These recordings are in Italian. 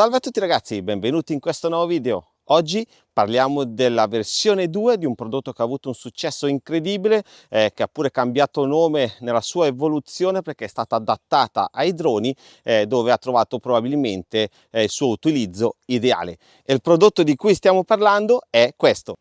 Salve a tutti ragazzi, benvenuti in questo nuovo video. Oggi parliamo della versione 2 di un prodotto che ha avuto un successo incredibile, eh, che ha pure cambiato nome nella sua evoluzione perché è stata adattata ai droni eh, dove ha trovato probabilmente eh, il suo utilizzo ideale. E il prodotto di cui stiamo parlando è questo.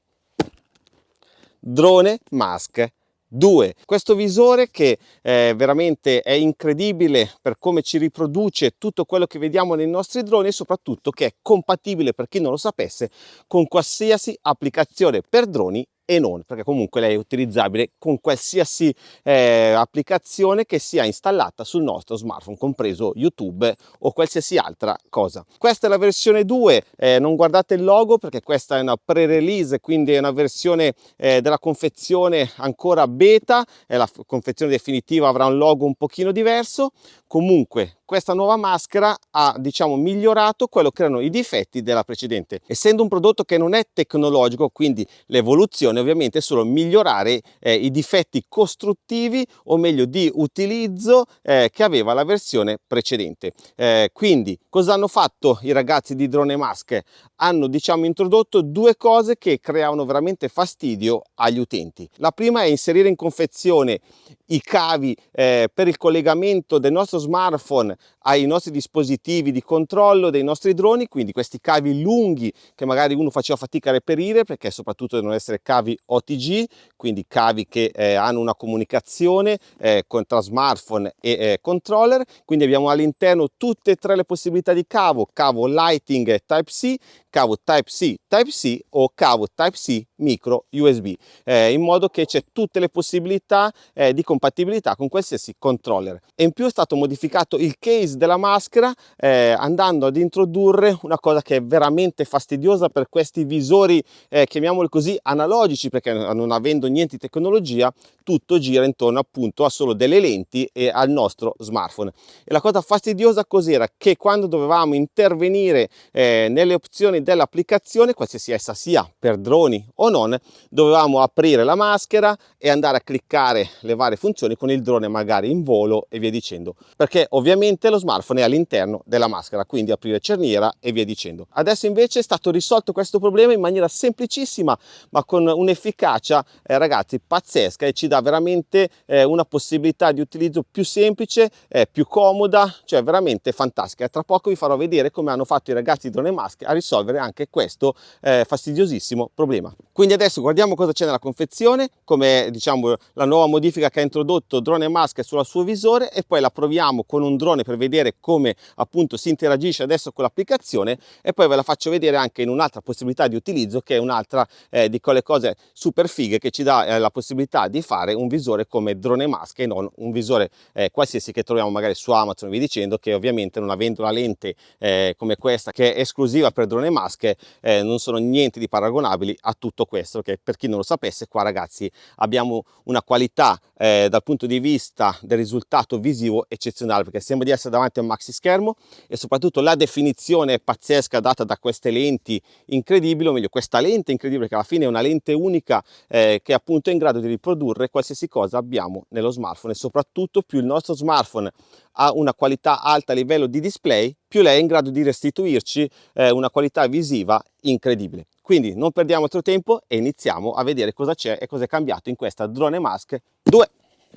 Drone Mask 2. Questo visore che eh, veramente è incredibile per come ci riproduce tutto quello che vediamo nei nostri droni e soprattutto che è compatibile, per chi non lo sapesse, con qualsiasi applicazione per droni e non, perché comunque lei è utilizzabile con qualsiasi eh, applicazione che sia installata sul nostro smartphone, compreso YouTube o qualsiasi altra cosa. Questa è la versione 2, eh, non guardate il logo perché questa è una pre-release, quindi è una versione eh, della confezione ancora beta, la confezione definitiva avrà un logo un pochino diverso, comunque questa nuova maschera ha diciamo migliorato quello che erano i difetti della precedente essendo un prodotto che non è tecnologico quindi l'evoluzione ovviamente è solo migliorare eh, i difetti costruttivi o meglio di utilizzo eh, che aveva la versione precedente. Eh, quindi cosa hanno fatto i ragazzi di drone mask? Hanno diciamo introdotto due cose che creavano veramente fastidio agli utenti. La prima è inserire in confezione i cavi eh, per il collegamento del nostro smartphone ai nostri dispositivi di controllo dei nostri droni, quindi questi cavi lunghi che magari uno faceva fatica a reperire perché soprattutto devono essere cavi OTG, quindi cavi che eh, hanno una comunicazione eh, con, tra smartphone e eh, controller, quindi abbiamo all'interno tutte e tre le possibilità di cavo, cavo Lighting Type-C, cavo Type-C Type-C o cavo Type-C micro USB, eh, in modo che c'è tutte le possibilità eh, di compatibilità con qualsiasi controller. E in più è stato modificato il case della maschera eh, andando ad introdurre una cosa che è veramente fastidiosa per questi visori, chiamiamoli così, analogici, perché non avendo niente di tecnologia, tutto gira intorno appunto a solo delle lenti e al nostro smartphone. E la cosa fastidiosa cos'era? Che quando dovevamo intervenire eh, nelle opzioni dell'applicazione, qualsiasi essa sia per droni o non, dovevamo aprire la maschera e andare a cliccare le varie funzioni con il drone magari in volo e via dicendo. Perché ovviamente lo smartphone è all'interno della maschera, quindi aprire cerniera e via dicendo. Adesso invece è stato risolto questo problema in maniera semplicissima, ma con un'efficacia, eh, ragazzi, pazzesca e ci dà veramente eh, una possibilità di utilizzo più semplice, eh, più comoda, cioè veramente fantastica. Tra poco vi farò vedere come hanno fatto i ragazzi di Drone Mask a risolvere anche questo eh, fastidiosissimo problema. Quindi adesso guardiamo cosa c'è nella confezione, come diciamo la nuova modifica che ha introdotto Drone Mask sul suo visore e poi la proviamo con un drone per vedere come appunto si interagisce adesso con l'applicazione e poi ve la faccio vedere anche in un'altra possibilità di utilizzo che è un'altra eh, di quelle cose super fighe che ci dà eh, la possibilità di fare un visore come drone mask e non un visore eh, qualsiasi che troviamo magari su Amazon vi dicendo che ovviamente non avendo una lente eh, come questa che è esclusiva per drone mask eh, non sono niente di paragonabili a tutto questo che per chi non lo sapesse qua ragazzi abbiamo una qualità eh, dal punto di vista del risultato visivo eccezionale perché sembra di essere davanti a un maxi schermo e soprattutto la definizione pazzesca data da queste lenti incredibili o meglio questa lente incredibile che alla fine è una lente unica eh, che appunto è in grado di riprodurre qualsiasi cosa abbiamo nello smartphone. E soprattutto più il nostro smartphone ha una qualità alta a livello di display più lei è in grado di restituirci eh, una qualità visiva incredibile quindi non perdiamo altro tempo e iniziamo a vedere cosa c'è e cosa è cambiato in questa drone mask 2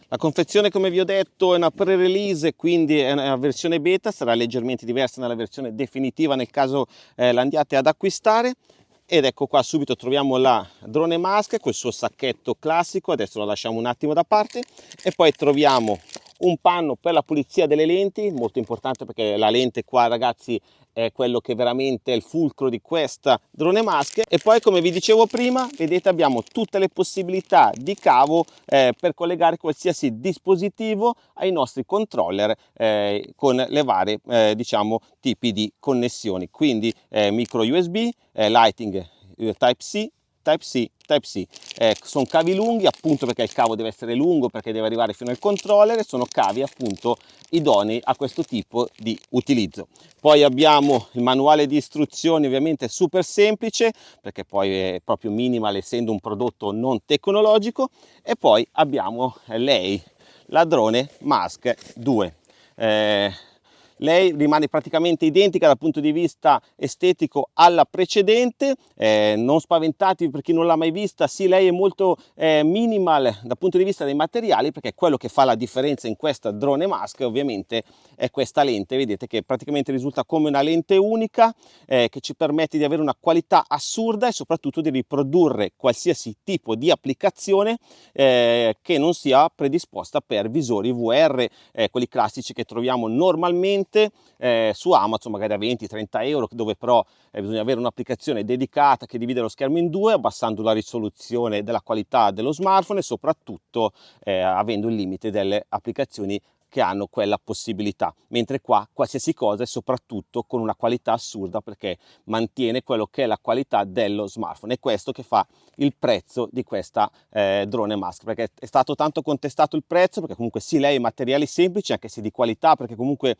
la confezione come vi ho detto è una pre-release quindi è una versione beta, sarà leggermente diversa dalla versione definitiva nel caso eh, l'andiate ad acquistare. Ed ecco qua subito troviamo la drone mask col suo sacchetto classico, adesso lo lasciamo un attimo da parte. E poi troviamo un panno per la pulizia delle lenti, molto importante perché la lente qua ragazzi è quello che veramente è il fulcro di questa drone mask e poi come vi dicevo prima vedete abbiamo tutte le possibilità di cavo eh, per collegare qualsiasi dispositivo ai nostri controller eh, con le varie eh, diciamo tipi di connessioni. Quindi eh, micro usb eh, lighting eh, type c Type-C, Type-C. Eh, sono cavi lunghi appunto perché il cavo deve essere lungo perché deve arrivare fino al controller e sono cavi appunto idonei a questo tipo di utilizzo. Poi abbiamo il manuale di istruzioni ovviamente super semplice perché poi è proprio minimal essendo un prodotto non tecnologico e poi abbiamo lei, la drone Mask 2. Eh, lei rimane praticamente identica dal punto di vista estetico alla precedente eh, non spaventatevi per chi non l'ha mai vista. Sì lei è molto eh, minimal dal punto di vista dei materiali perché quello che fa la differenza in questa drone mask ovviamente è questa lente. Vedete che praticamente risulta come una lente unica eh, che ci permette di avere una qualità assurda e soprattutto di riprodurre qualsiasi tipo di applicazione eh, che non sia predisposta per visori VR eh, quelli classici che troviamo normalmente eh, su Amazon magari a 20-30 euro dove però eh, bisogna avere un'applicazione dedicata che divide lo schermo in due abbassando la risoluzione della qualità dello smartphone e soprattutto eh, avendo il limite delle applicazioni che hanno quella possibilità, mentre qua qualsiasi cosa è soprattutto con una qualità assurda perché mantiene quello che è la qualità dello smartphone. È questo che fa il prezzo di questa eh, drone mask, perché è stato tanto contestato il prezzo, perché comunque sì, lei materiali semplici, anche se di qualità, perché comunque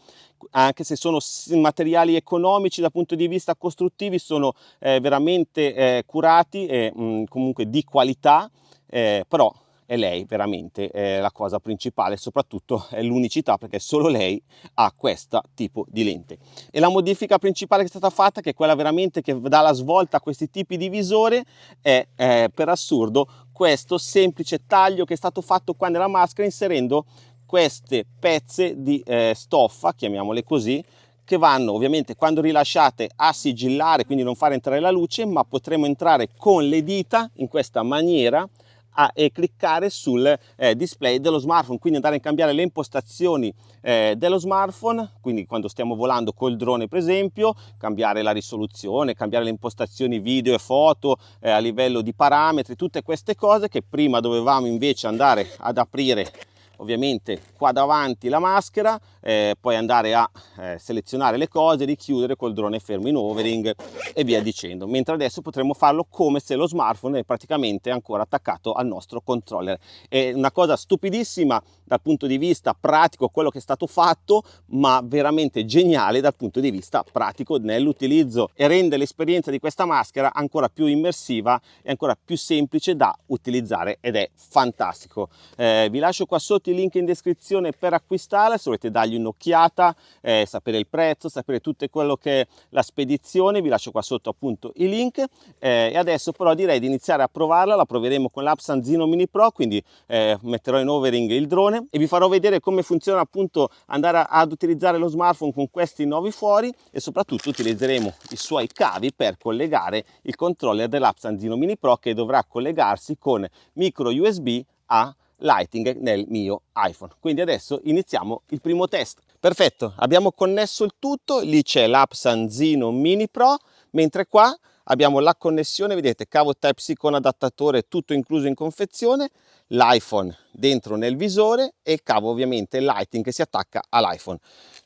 anche se sono materiali economici dal punto di vista costruttivi, sono eh, veramente eh, curati e mh, comunque di qualità, eh, però è lei veramente è la cosa principale, soprattutto è l'unicità perché solo lei ha questo tipo di lente. E la modifica principale che è stata fatta, che è quella veramente che dà la svolta a questi tipi di visore, è, è per assurdo questo semplice taglio che è stato fatto qua nella maschera inserendo queste pezze di eh, stoffa, chiamiamole così, che vanno ovviamente quando rilasciate a sigillare, quindi non fare entrare la luce, ma potremo entrare con le dita in questa maniera a, e cliccare sul eh, display dello smartphone, quindi andare a cambiare le impostazioni eh, dello smartphone, quindi quando stiamo volando col drone per esempio, cambiare la risoluzione, cambiare le impostazioni video e foto eh, a livello di parametri, tutte queste cose che prima dovevamo invece andare ad aprire ovviamente qua davanti la maschera, eh, poi andare a eh, selezionare le cose, richiudere col drone fermo in overing e via dicendo, mentre adesso potremo farlo come se lo smartphone è praticamente ancora attaccato al nostro controller. È una cosa stupidissima dal punto di vista pratico quello che è stato fatto, ma veramente geniale dal punto di vista pratico nell'utilizzo e rende l'esperienza di questa maschera ancora più immersiva e ancora più semplice da utilizzare ed è fantastico. Eh, vi lascio qua sotto i link in descrizione per acquistarla se volete dargli un'occhiata, eh, sapere il prezzo, sapere tutto quello che è la spedizione, vi lascio qua sotto appunto i link. Eh, e adesso però direi di iniziare a provarla, la proveremo con l'app Sanzino Mini Pro, quindi eh, metterò in overing il drone e vi farò vedere come funziona appunto andare ad utilizzare lo smartphone con questi nuovi fuori e soprattutto utilizzeremo i suoi cavi per collegare il controller dell'app Sanzino Mini Pro che dovrà collegarsi con micro USB a Lighting nel mio iPhone. Quindi adesso iniziamo il primo test. Perfetto, abbiamo connesso il tutto, lì c'è l'app Sanzino Mini Pro, mentre qua abbiamo la connessione, vedete, cavo Type-C con adattatore tutto incluso in confezione, l'iPhone dentro nel visore e il cavo ovviamente Lighting che si attacca all'iPhone.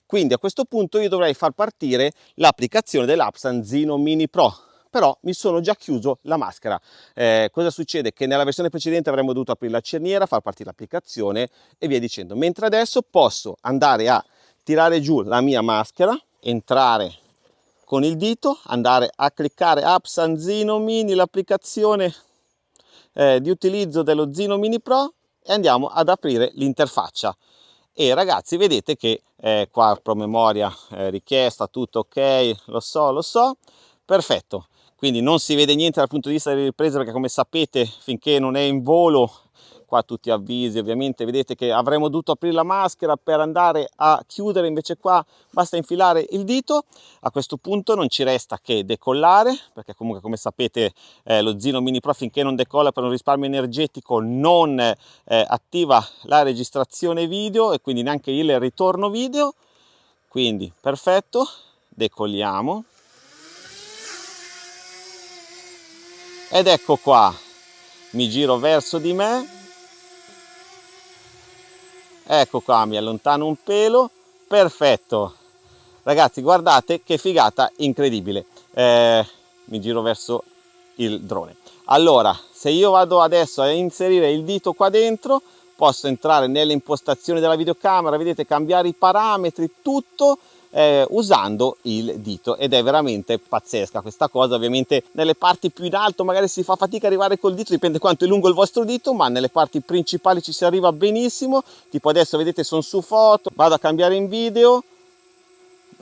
Quindi a questo punto io dovrei far partire l'applicazione dell'app Sanzino Mini Pro però mi sono già chiuso la maschera. Eh, cosa succede? Che nella versione precedente avremmo dovuto aprire la cerniera, far partire l'applicazione e via dicendo. Mentre adesso posso andare a tirare giù la mia maschera, entrare con il dito, andare a cliccare App San Zino Mini, l'applicazione eh, di utilizzo dello Zino Mini Pro e andiamo ad aprire l'interfaccia e ragazzi vedete che eh, qua promemoria eh, richiesta tutto ok lo so lo so perfetto quindi non si vede niente dal punto di vista delle riprese perché come sapete finché non è in volo qua tutti avvisi ovviamente vedete che avremmo dovuto aprire la maschera per andare a chiudere invece qua basta infilare il dito. A questo punto non ci resta che decollare perché comunque come sapete eh, lo Zino Mini Pro finché non decolla per un risparmio energetico non eh, attiva la registrazione video e quindi neanche il ritorno video. Quindi perfetto decolliamo ed ecco qua. Mi giro verso di me. Ecco qua mi allontano un pelo. Perfetto. Ragazzi guardate che figata incredibile. Eh, mi giro verso il drone. Allora se io vado adesso a inserire il dito qua dentro posso entrare nelle impostazioni della videocamera vedete cambiare i parametri tutto eh, usando il dito ed è veramente pazzesca questa cosa. Ovviamente nelle parti più in alto magari si fa fatica arrivare col dito dipende quanto è lungo il vostro dito ma nelle parti principali ci si arriva benissimo. Tipo adesso vedete sono su foto vado a cambiare in video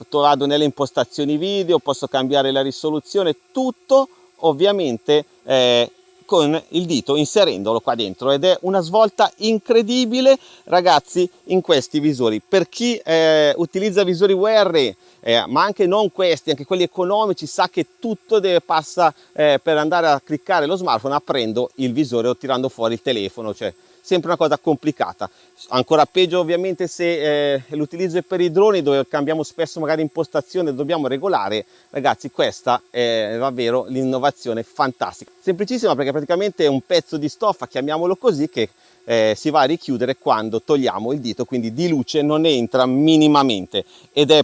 vado nelle impostazioni video, posso cambiare la risoluzione, tutto ovviamente eh, con il dito inserendolo qua dentro ed è una svolta incredibile ragazzi in questi visori. Per chi eh, utilizza visori WR eh, ma anche non questi anche quelli economici sa che tutto deve passa eh, per andare a cliccare lo smartphone aprendo il visore o tirando fuori il telefono cioè sempre una cosa complicata. Ancora peggio ovviamente se eh, l'utilizzo è per i droni dove cambiamo spesso magari impostazione dobbiamo regolare, ragazzi questa è davvero l'innovazione fantastica. Semplicissima perché praticamente è un pezzo di stoffa, chiamiamolo così, che eh, si va a richiudere quando togliamo il dito, quindi di luce non entra minimamente ed è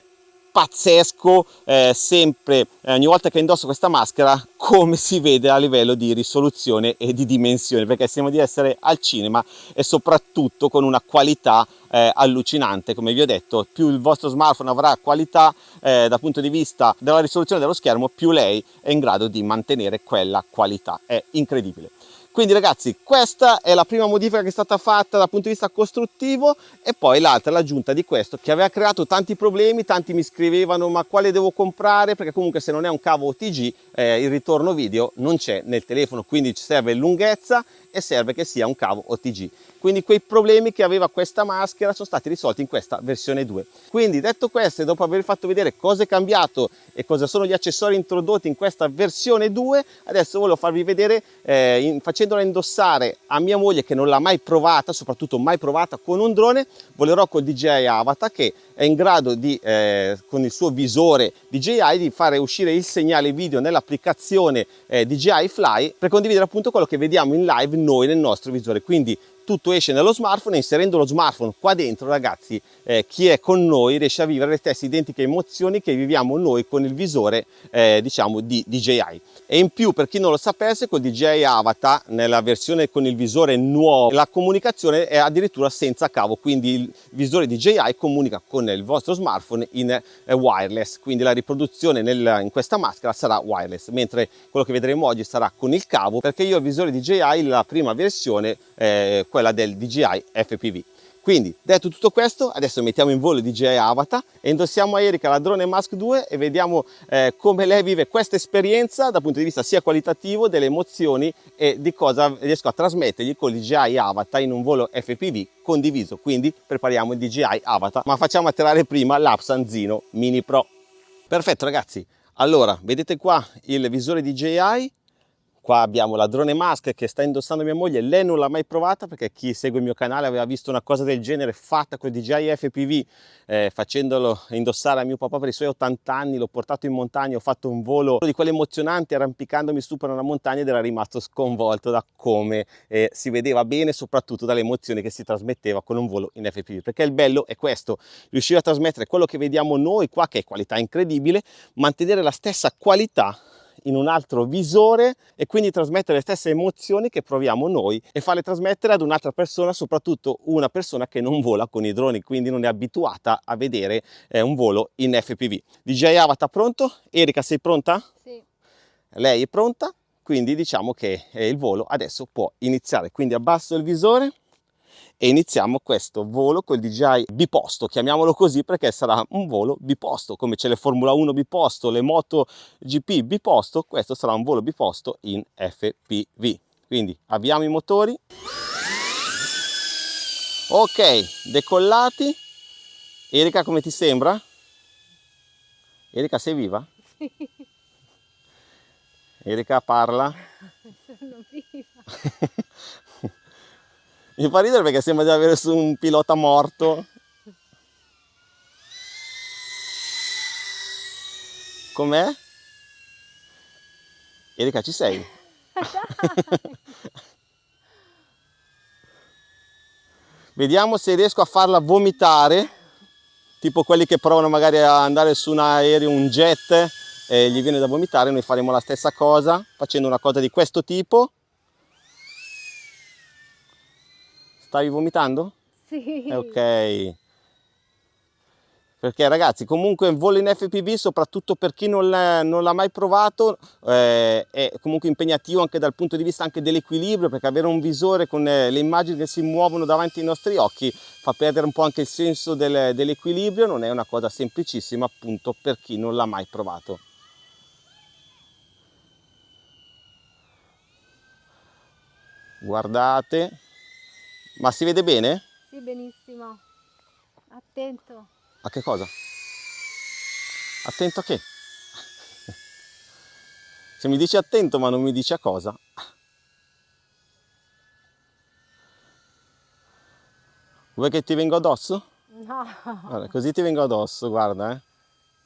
pazzesco eh, sempre eh, ogni volta che indosso questa maschera come si vede a livello di risoluzione e di dimensione perché sembra di essere al cinema e soprattutto con una qualità eh, allucinante. Come vi ho detto più il vostro smartphone avrà qualità eh, dal punto di vista della risoluzione dello schermo più lei è in grado di mantenere quella qualità. È incredibile quindi ragazzi questa è la prima modifica che è stata fatta dal punto di vista costruttivo e poi l'altra l'aggiunta di questo che aveva creato tanti problemi tanti mi scrivevano ma quale devo comprare? Perché comunque se non è un cavo OTG eh, il ritorno video non c'è nel telefono quindi ci serve lunghezza e serve che sia un cavo OTG quindi quei problemi che aveva questa maschera sono stati risolti in questa versione 2 quindi detto questo e dopo aver fatto vedere cosa è cambiato e cosa sono gli accessori introdotti in questa versione 2 adesso volevo farvi vedere eh, in, facendola indossare a mia moglie che non l'ha mai provata soprattutto mai provata con un drone volerò col DJI Avatar che è in grado di eh, con il suo visore DJI di fare uscire il segnale video nell'applicazione eh, DJI Fly per condividere appunto quello che vediamo in live noi nel nostro visore. Quindi tutto esce nello smartphone inserendo lo smartphone qua dentro ragazzi eh, chi è con noi riesce a vivere le stesse identiche emozioni che viviamo noi con il visore eh, diciamo di DJI e in più per chi non lo sapesse con DJI Avatar nella versione con il visore nuovo la comunicazione è addirittura senza cavo quindi il visore DJI comunica con il vostro smartphone in eh, wireless quindi la riproduzione nel, in questa maschera sarà wireless mentre quello che vedremo oggi sarà con il cavo perché io il visore DJI la prima versione eh, quella del DJI FPV. Quindi, detto tutto questo, adesso mettiamo in volo il DJI Avatar e indossiamo a Erika la Drone Mask 2 e vediamo eh, come lei vive questa esperienza dal punto di vista sia qualitativo, delle emozioni e di cosa riesco a trasmettergli con il DJI Avatar in un volo FPV condiviso. Quindi prepariamo il DJI Avatar, ma facciamo atterrare prima l'Apsan Zino Mini Pro. Perfetto ragazzi, allora vedete qua il visore DJI Qua abbiamo la drone mask che sta indossando mia moglie, lei non l'ha mai provata perché chi segue il mio canale aveva visto una cosa del genere fatta con DJI FPV eh, facendolo indossare a mio papà per i suoi 80 anni, l'ho portato in montagna, ho fatto un volo. Di quelli emozionanti arrampicandomi su per una montagna ed era rimasto sconvolto da come eh, si vedeva bene soprattutto dalle emozioni che si trasmetteva con un volo in FPV perché il bello è questo, riuscire a trasmettere quello che vediamo noi qua che è qualità incredibile, mantenere la stessa qualità in un altro visore e quindi trasmettere le stesse emozioni che proviamo noi e farle trasmettere ad un'altra persona, soprattutto una persona che non vola con i droni, quindi non è abituata a vedere eh, un volo in FPV. DJ Avatar pronto? Erika sei pronta? Sì. Lei è pronta? Quindi diciamo che eh, il volo adesso può iniziare, quindi abbasso il visore e iniziamo questo volo col DJI biposto, chiamiamolo così perché sarà un volo biposto, come c'è le Formula 1 biposto, le Moto GP biposto, questo sarà un volo biposto in FPV. Quindi avviamo i motori. Ok, decollati. Erika come ti sembra? Erika sei viva? Sì. Erika parla? Sono viva. Mi fa ridere perché sembra di avere su un pilota morto. Com'è? Erika, ci sei? Vediamo se riesco a farla vomitare, tipo quelli che provano magari a andare su un aereo, un jet, e gli viene da vomitare, noi faremo la stessa cosa, facendo una cosa di questo tipo. Stavi vomitando? Sì. Ok. perché ragazzi comunque il volo in FPV soprattutto per chi non l'ha mai provato eh, è comunque impegnativo anche dal punto di vista dell'equilibrio perché avere un visore con eh, le immagini che si muovono davanti ai nostri occhi fa perdere un po' anche il senso del, dell'equilibrio non è una cosa semplicissima appunto per chi non l'ha mai provato guardate ma si vede bene? Sì benissimo attento a che cosa? Attento a che? Se mi dici attento ma non mi dici a cosa? Vuoi che ti vengo addosso? No. Guarda, così ti vengo addosso, guarda, eh.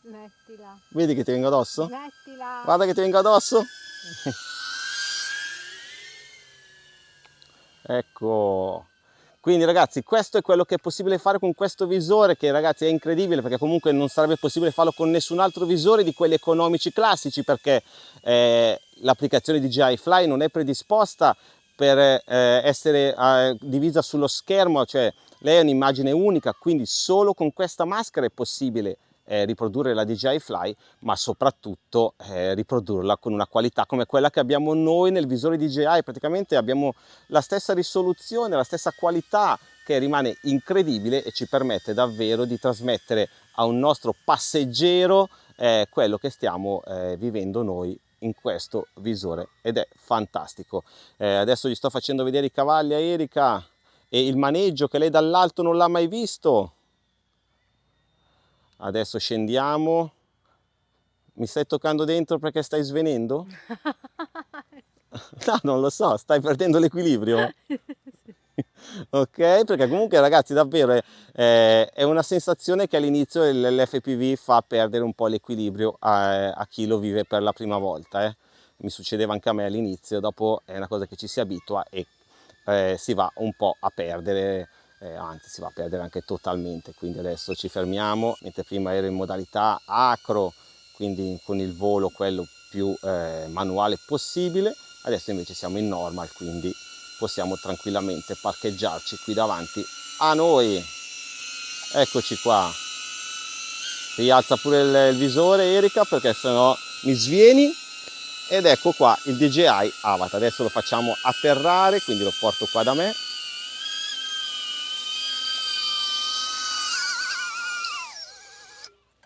Mettila. Vedi che ti vengo addosso? Mettila. Guarda che ti vengo addosso. ecco. Quindi ragazzi questo è quello che è possibile fare con questo visore che ragazzi è incredibile perché comunque non sarebbe possibile farlo con nessun altro visore di quelli economici classici perché eh, l'applicazione DJI Fly non è predisposta per eh, essere eh, divisa sullo schermo, cioè lei è un'immagine unica, quindi solo con questa maschera è possibile eh, riprodurre la DJI Fly, ma soprattutto eh, riprodurla con una qualità come quella che abbiamo noi nel visore DJI, praticamente abbiamo la stessa risoluzione, la stessa qualità che rimane incredibile e ci permette davvero di trasmettere a un nostro passeggero eh, quello che stiamo eh, vivendo noi in questo visore. Ed è fantastico. Eh, adesso gli sto facendo vedere i cavalli a Erika e il maneggio che lei dall'alto non l'ha mai visto adesso scendiamo mi stai toccando dentro perché stai svenendo? no non lo so stai perdendo l'equilibrio ok perché comunque ragazzi davvero è, è una sensazione che all'inizio l'FPV fa perdere un po' l'equilibrio a, a, chi lo vive per la prima volta eh. mi succedeva anche a me all'inizio dopo è una cosa che ci si abitua e eh, si va un po' a perdere eh, anzi si va a perdere anche totalmente quindi adesso ci fermiamo mentre prima ero in modalità acro quindi con il volo quello più eh, manuale possibile adesso invece siamo in normal quindi possiamo tranquillamente parcheggiarci qui davanti a noi. Eccoci qua. Rialza pure il, il visore Erika perché sennò mi svieni. Ed ecco qua il DJI Avatar. Adesso lo facciamo atterrare quindi lo porto qua da me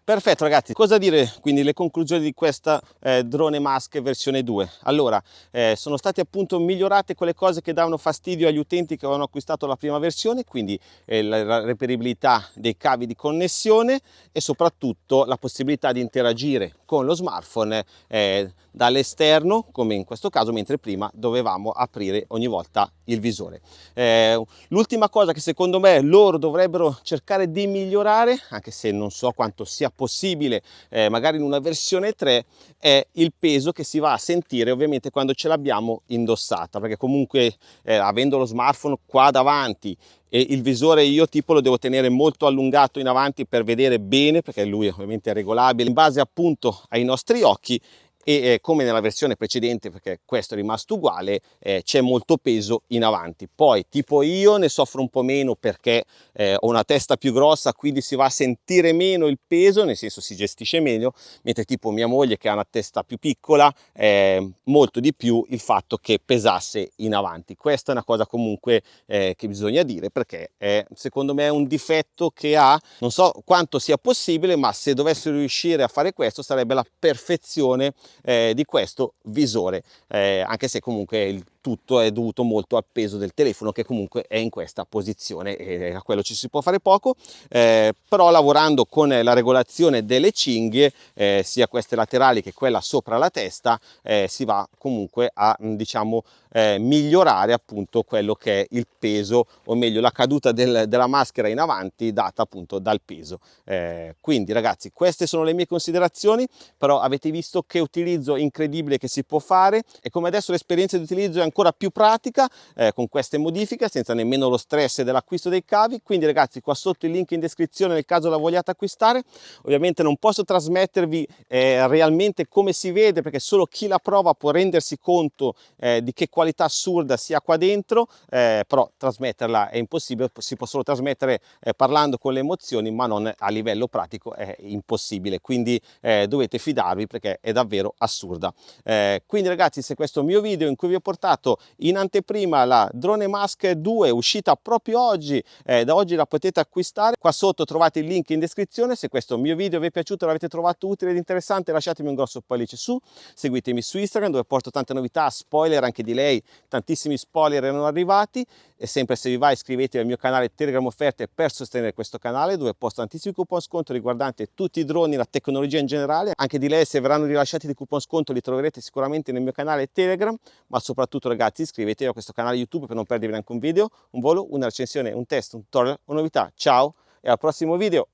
Perfetto ragazzi, cosa dire quindi le conclusioni di questa eh, drone mask versione 2? Allora, eh, sono state appunto migliorate quelle cose che davano fastidio agli utenti che avevano acquistato la prima versione, quindi eh, la reperibilità dei cavi di connessione e soprattutto la possibilità di interagire con lo smartphone eh, dall'esterno, come in questo caso, mentre prima dovevamo aprire ogni volta il visore. Eh, l'ultima cosa che secondo me loro dovrebbero cercare di migliorare, anche se non so quanto sia possibile eh, magari in una versione 3 è il peso che si va a sentire ovviamente quando ce l'abbiamo indossata perché comunque eh, avendo lo smartphone qua davanti e il visore io tipo lo devo tenere molto allungato in avanti per vedere bene perché lui ovviamente è regolabile in base appunto ai nostri occhi e eh, come nella versione precedente perché questo è rimasto uguale eh, c'è molto peso in avanti. Poi tipo io ne soffro un po' meno perché eh, ho una testa più grossa quindi si va a sentire meno il peso nel senso si gestisce meglio mentre tipo mia moglie che ha una testa più piccola molto di più il fatto che pesasse in avanti. Questa è una cosa comunque eh, che bisogna dire perché è, secondo me è un difetto che ha non so quanto sia possibile ma se dovessero riuscire a fare questo sarebbe la perfezione eh, di questo visore, eh, anche se comunque il tutto è dovuto molto al peso del telefono che comunque è in questa posizione e a quello ci si può fare poco. Eh, però lavorando con la regolazione delle cinghie eh, sia queste laterali che quella sopra la testa eh, si va comunque a diciamo eh, migliorare appunto quello che è il peso o meglio la caduta del, della maschera in avanti data appunto dal peso. Eh, quindi ragazzi queste sono le mie considerazioni però avete visto che utilizzo incredibile che si può fare e come adesso l'esperienza di utilizzo è ancora più pratica eh, con queste modifiche senza nemmeno lo stress dell'acquisto dei cavi. Quindi ragazzi qua sotto il link in descrizione nel caso la vogliate acquistare. Ovviamente non posso trasmettervi eh, realmente come si vede perché solo chi la prova può rendersi conto eh, di che qualità assurda sia qua dentro eh, però trasmetterla è impossibile. Si può solo trasmettere eh, parlando con le emozioni ma non a livello pratico è impossibile. Quindi eh, dovete fidarvi perché è davvero assurda. Eh, quindi ragazzi se questo mio video in cui vi ho portato in anteprima la drone mask 2 uscita proprio oggi eh, da oggi la potete acquistare. Qua sotto trovate il link in descrizione se questo mio video vi è piaciuto l'avete trovato utile ed interessante lasciatemi un grosso pollice su. Seguitemi su Instagram dove porto tante novità spoiler anche di lei tantissimi spoiler erano arrivati. E sempre se vi va iscrivetevi al mio canale Telegram offerte per sostenere questo canale dove posto tantissimi coupon sconto riguardanti tutti i droni, la tecnologia in generale. Anche di lei se verranno rilasciati dei coupon sconto li troverete sicuramente nel mio canale Telegram, ma soprattutto ragazzi iscrivetevi a questo canale YouTube per non perdervi neanche un video, un volo, una recensione, un test, un tutorial o novità. Ciao e al prossimo video!